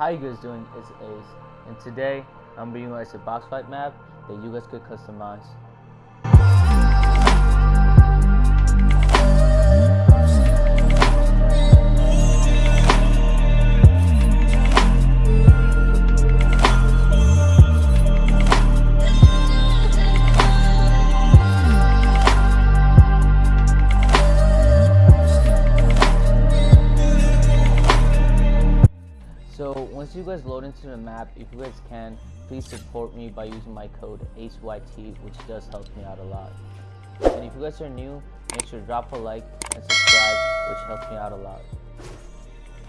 How you guys doing? It's Ace, and today I'm bringing you guys a box fight map that you guys could customize. You guys load into the map, if you guys can, please support me by using my code ACEYT, which does help me out a lot. And if you guys are new, make sure to drop a like and subscribe, which helps me out a lot.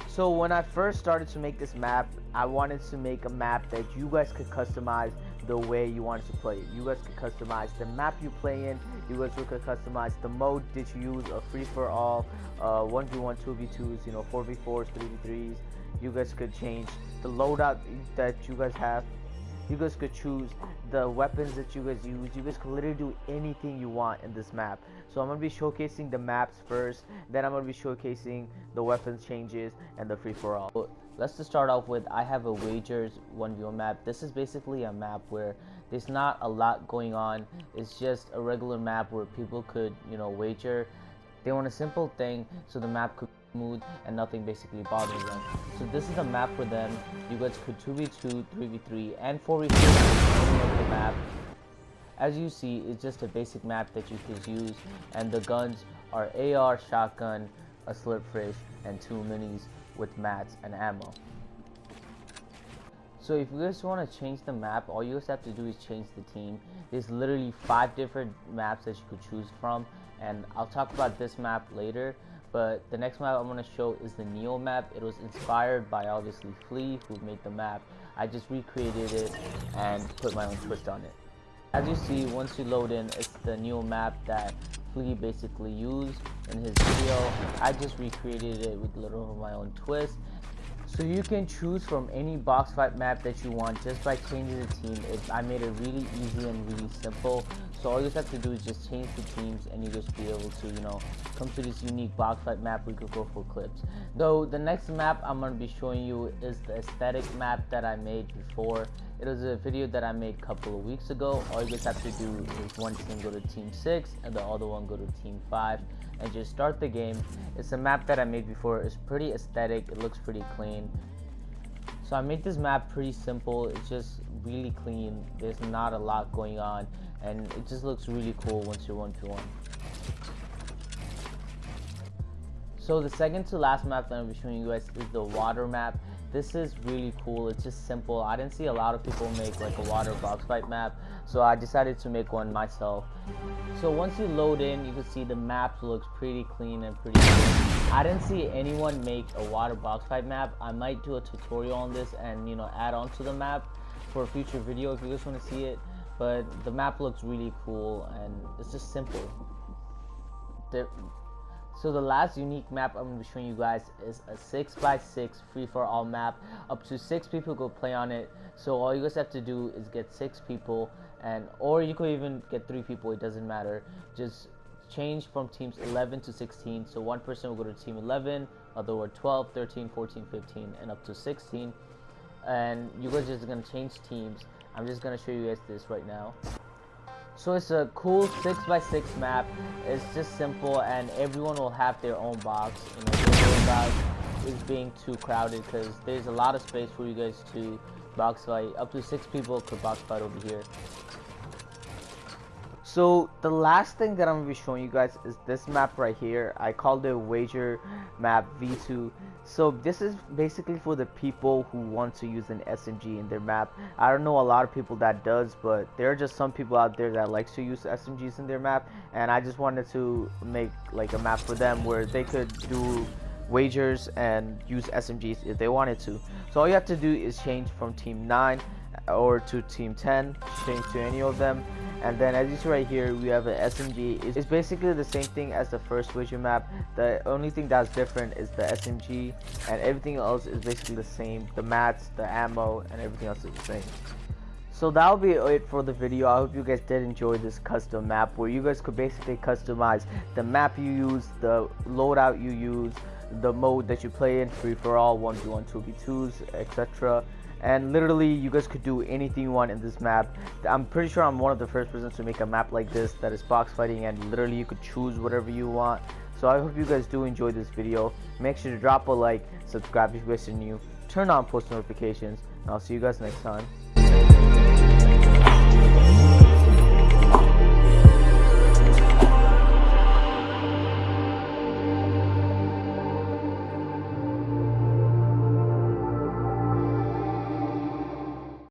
So when I first started to make this map, I wanted to make a map that you guys could customize the way you wanted to play it. You guys could customize the map you play in. You guys could customize the mode that you use, a free for all, uh, 1v1, 2v2s, you know, 4v4s, 3v3s. You guys could change the loadout that you guys have. You guys could choose the weapons that you guys use. You guys could literally do anything you want in this map. So I'm to be showcasing the maps first. Then I'm to be showcasing the weapons changes and the free-for-all. So let's just start off with I have a wagers 1v1 map. This is basically a map where there's not a lot going on. It's just a regular map where people could, you know, wager. They want a simple thing so the map could smooth and nothing basically bothers them. So this is a map for them. You guys could 2v2, 3v3, and 4v4 the map. As you see, it's just a basic map that you could use, and the guns are AR, shotgun, a slurp fish, and two minis with mats and ammo. So if you guys want to change the map, all you guys have to do is change the team. There's literally five different maps that you could choose from, and I'll talk about this map later. But the next map I'm going to show is the Neo map. It was inspired by obviously Flea, who made the map. I just recreated it and put my own twist on it. As you see, once you load in, it's the Neo map that Flea basically used in his video. I just recreated it with a little of my own twist. So you can choose from any box fight map that you want just by changing the team. It, I made it really easy and really simple. So all you have to do is just change the teams and you just be able to, you know, come to this unique box fight map we could go for clips. Though the next map I'm going to be showing you is the aesthetic map that I made before. It was a video that I made a couple of weeks ago. All you guys have to do is one team go to team 6 and the other one go to team 5 and just start the game. It's a map that I made before. It's pretty aesthetic. It looks pretty clean. So I made this map pretty simple. It's just really clean. There's not a lot going on and it just looks really cool once you're one to one. So the second to last map that I'm be showing you guys is the water map. This is really cool. It's just simple. I didn't see a lot of people make like a water box fight map, so I decided to make one myself. So once you load in, you can see the map looks pretty clean and pretty cool. I didn't see anyone make a water box fight map. I might do a tutorial on this and you know add on to the map for a future video if you guys want to see it. But the map looks really cool and it's just simple. There, so the last unique map I'm going to be showing you guys is a 6x6 free-for-all map. Up to 6 people could play on it. So all you guys have to do is get 6 people and or you could even get 3 people, it doesn't matter. Just change from teams 11 to 16. So one person will go to team 11, other were 12, 13, 14, 15 and up to 16. And you guys just going to change teams. I'm just to show you guys this right now. So it's a cool 6x6 map. It's just simple and everyone will have their own box. You know, about is being too crowded because there's a lot of space for you guys to box fight. Up to 6 people could box fight over here. So the last thing that I'm to be showing you guys is this map right here. I called it Wager Map V2. So this is basically for the people who want to use an SMG in their map. I don't know a lot of people that does, but there are just some people out there that likes to use SMGs in their map. And I just wanted to make like a map for them where they could do wagers and use SMGs if they wanted to. So all you have to do is change from team 9 or to team 10, change to any of them and then as you see right here we have an SMG it's basically the same thing as the first wager map. The only thing that's different is the SMG and everything else is basically the same. The mats the ammo and everything else is the same. So that'll be it for the video. I hope you guys did enjoy this custom map where you guys could basically customize the map you use the loadout you use the mode that you play in free for all 1v1 2v2s etc and literally you guys could do anything you want in this map. I'm pretty sure i'm one of the first persons to make a map like this that is box fighting and literally you could choose whatever you want. So i hope you guys do enjoy this video. Make sure to drop a like subscribe if you guys are new turn on post notifications and i'll see you guys next time.